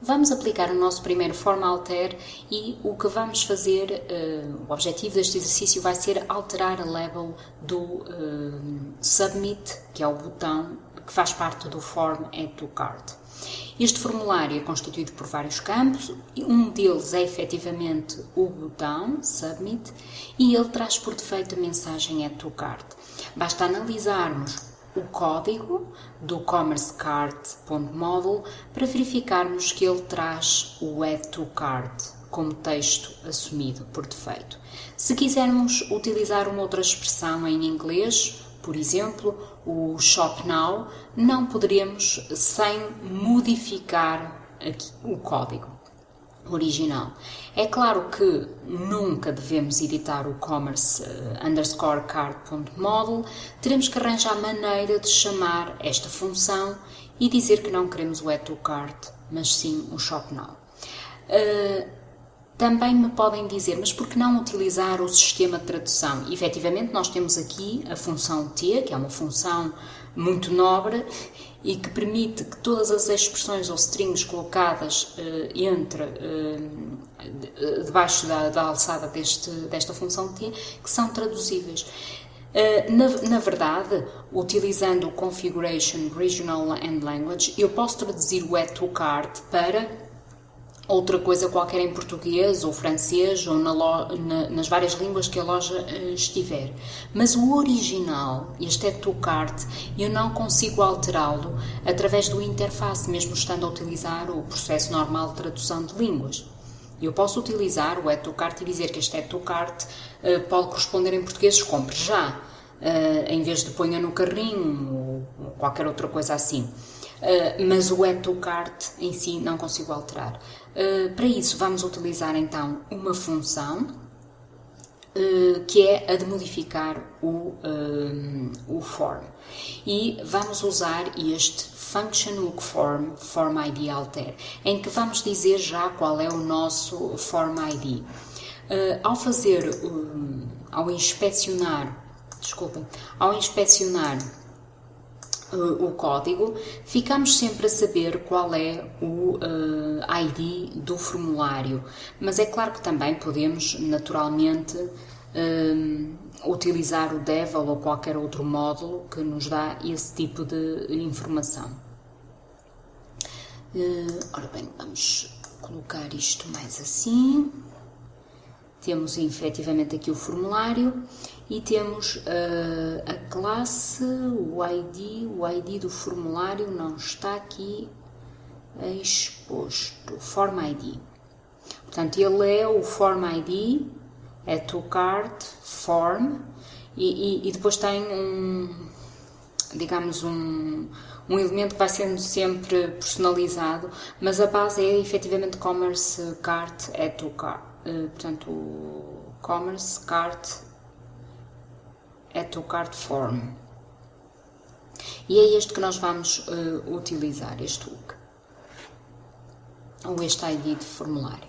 Vamos aplicar o nosso primeiro form alter e o que vamos fazer, uh, o objetivo deste exercício vai ser alterar a label do uh, submit, que é o botão que faz parte do form add to cart. Este formulário é constituído por vários campos, um deles é efetivamente o botão submit e ele traz por defeito a mensagem add to cart. Basta analisarmos o código do commercecart.model para verificarmos que ele traz o add to cart como texto assumido por defeito. Se quisermos utilizar uma outra expressão em inglês, por exemplo, o shop now, não poderemos sem modificar aqui o código original. É claro que nunca devemos editar o commerce uh, underscore card.model, teremos que arranjar maneira de chamar esta função e dizer que não queremos o add to cart, mas sim o shop now. Uh, também me podem dizer, mas por que não utilizar o sistema de tradução? E, efetivamente, nós temos aqui a função T, que é uma função muito nobre e que permite que todas as expressões ou strings colocadas uh, entre uh, debaixo da, da, alçada deste, desta função T que são traduzíveis. Uh, na, na, verdade, utilizando o Configuration Regional and Language, eu posso traduzir o add to cart para outra coisa qualquer em português ou francês ou na na, nas várias línguas que a loja uh, estiver. Mas o original, este é cart, eu não consigo alterá-lo através do interface, mesmo estando a utilizar o processo normal de tradução de línguas. Eu posso utilizar o add cart e dizer que este add cart uh, pode corresponder em português compre já, uh, em vez de ponha no carrinho ou qualquer outra coisa assim. Uh, mas o add to cart em si não consigo alterar. Uh, para isso, vamos utilizar então uma função uh, que é a de modificar o, o form. E vamos usar este function hook form form id alter, em que vamos dizer já qual é o nosso form id. ao fazer, ao inspecionar, desculpem, ao inspecionar uh, o código, ficamos sempre a saber qual é o uh, eh, ID do formulário. Mas é claro que também podemos, naturalmente, uh, utilizar o Devil ou qualquer outro módulo que nos dá esse tipo de informação. ora bem, vamos colocar isto mais assim. Temos efetivamente aqui o formulário e temos uh, a classe, o ID, o ID do formulário não está aqui exposto, Form ID. Portanto, ele é o Form ID, é to form e, e, e depois tem um, digamos, um, um elemento que vai sendo sempre personalizado, mas a base é efetivamente Commerce Cart é to. Uh, portanto, Commerce Cart é tocar de form. E é este que nós vamos uh, utilizar, este hook, ou este ID de formulário.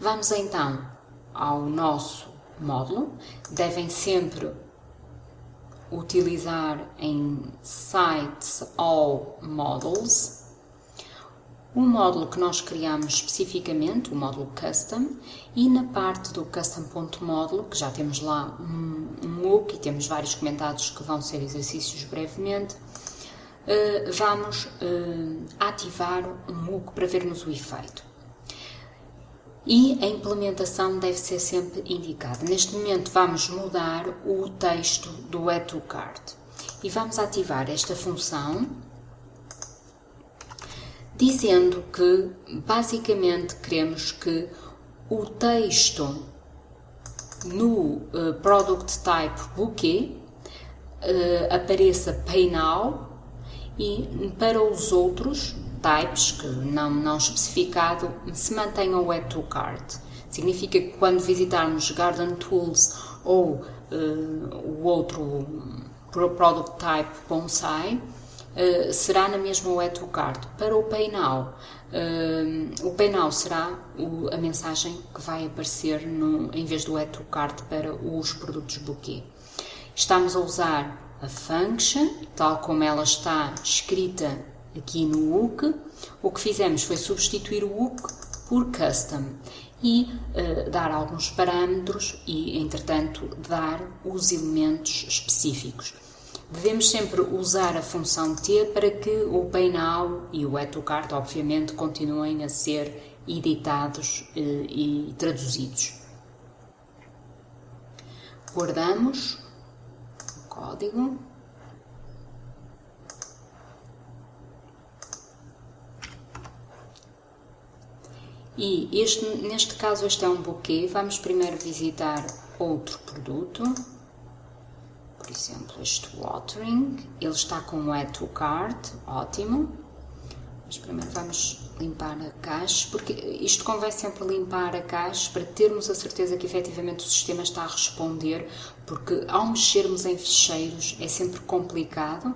Vamos então ao nosso módulo, devem sempre utilizar em sites all models um módulo que nós criamos especificamente, o módulo Custom, e na parte do Custom.módulo, que já temos lá um, um MOOC e temos vários comentados que vão ser exercícios brevemente, uh, vamos uh, ativar um MOOC para vermos o efeito. E a implementação deve ser sempre indicada. Neste momento vamos mudar o texto do Add to Cart e vamos ativar esta função dizendo que basicamente queremos que o texto no uh, Product Type Bouquet uh, apareça Pay Now e para os outros types que não, não especificado se mantenham o Add to Cart. Significa que quando visitarmos Garden Tools ou uh, o outro Product Type Bonsai, eh, será na mesma o Cart. Para o Pay Now, uh, o Pay Now será o, a mensagem que vai aparecer no, em vez do Cart para os produtos bouquet. Estamos a usar a function, tal como ela está escrita aqui no hook, o que fizemos foi substituir o hook por custom e uh, dar alguns parâmetros e, entretanto, dar os elementos específicos. Devemos sempre usar a função T para que o Pay Now e o Add to Cart, obviamente, continuem a ser editados uh, e traduzidos. Guardamos o código. E este, neste caso este é um buquê, vamos primeiro visitar outro produto, por exemplo este Watering, ele está com o Add to Cart, ótimo, mas primeiro vamos limpar a caixa, porque isto convém sempre limpar a caixa para termos a certeza que efetivamente o sistema está a responder, porque ao mexermos em ficheiros é sempre complicado,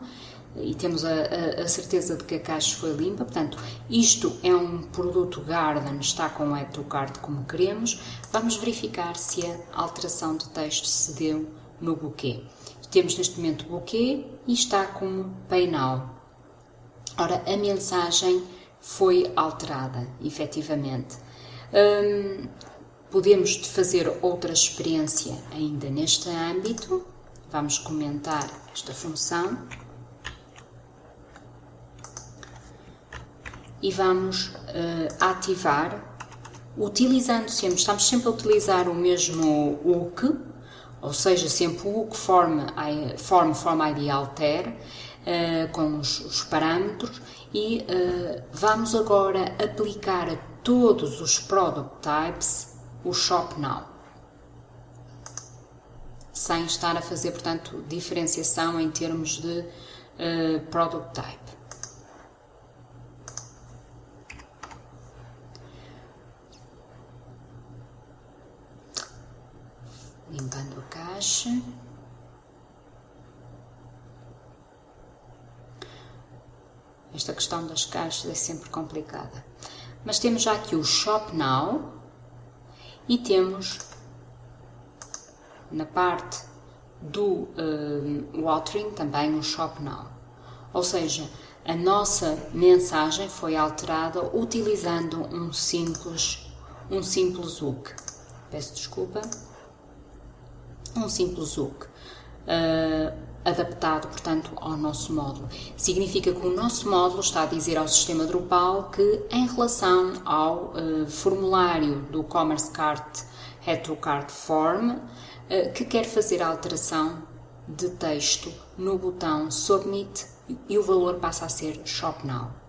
e temos a, a, a, certeza de que a caixa foi limpa. Portanto, isto é um produto Garden, está com o Add to Cart como queremos. Vamos verificar se a alteração de texto se deu no buquê. Temos neste momento o buquê e está como Pay Now. Ora, a mensagem foi alterada, efetivamente. Hum, podemos fazer outra experiência ainda neste âmbito. Vamos comentar esta função. e vamos uh, ativar, utilizando sempre, estamos sempre a utilizar o mesmo hook, ou seja, sempre o hook form, form, form ID alter, uh, com os, os, parâmetros, e uh, vamos agora aplicar a todos os product types o shop now sem estar a fazer, portanto, diferenciação em termos de uh, product type. Esta questão das caixas é sempre complicada. Mas temos já aqui o Shop Now e temos na parte do uh, Watering também um Shop Now. Ou seja, a nossa mensagem foi alterada utilizando um simples, um simples hook. Peço desculpa um simples hook. Uh, adaptado, portanto, ao nosso módulo. Significa que o nosso módulo está a dizer ao sistema Drupal que, em relação ao uh, formulário do Commerce Cart Head Form, uh, que quer fazer a alteração de texto no botão Submit e o valor passa a ser Shop Now.